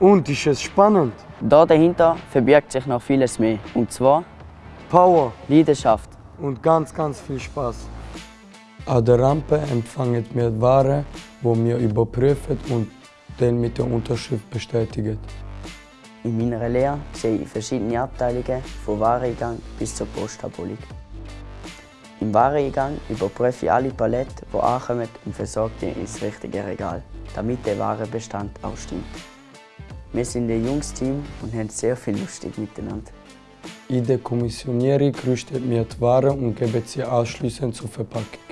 Und ist es spannend? Da dahinter verbirgt sich noch vieles mehr. Und zwar Power Leidenschaft. und ganz, ganz viel Spaß. An der Rampe empfangen wir Ware, die wir überprüfen und dann mit der Unterschrift bestätigen. In meiner Lehre sehe ich verschiedene Abteilungen, vom Wareneingang bis zur Postabholung. Im Wareneingang überprüfe ich alle Paletten, die ankommen und versorge die ins richtige Regal, damit der Warenbestand auch stimmt. Wir sind ein junges Team und haben sehr viel lustig miteinander. In der Kommissionierung rüsten wir die Ware und geben sie anschließend zur Verpackung.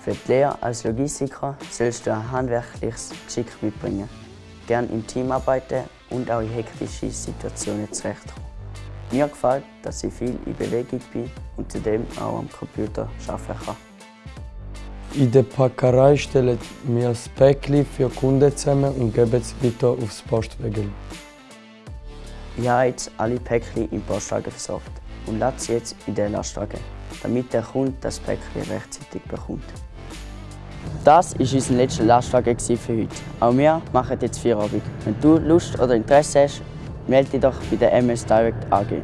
Für die Lehre als Logistiker sollst du ein handwerkliches Geschick mitbringen, gern im Team arbeiten und auch in hektischen Situationen zurechtkommen. Mir gefällt, dass ich viel in Bewegung bin und zudem auch am Computer arbeiten kann. In der Packerei stellen wir das Päckchen für Kunden zusammen und geben es weiter aufs Postwägel. Ich habe jetzt alle Päckchen im Postwagen versorgt und lasse sie jetzt in den Lastwagen, damit der Kunde das Päckchen rechtzeitig bekommt. Das war unser letzter Lastwagen für heute. Auch wir machen jetzt Feierabend. Wenn du Lust oder Interesse hast, melde dich doch bei der MS Direct AG.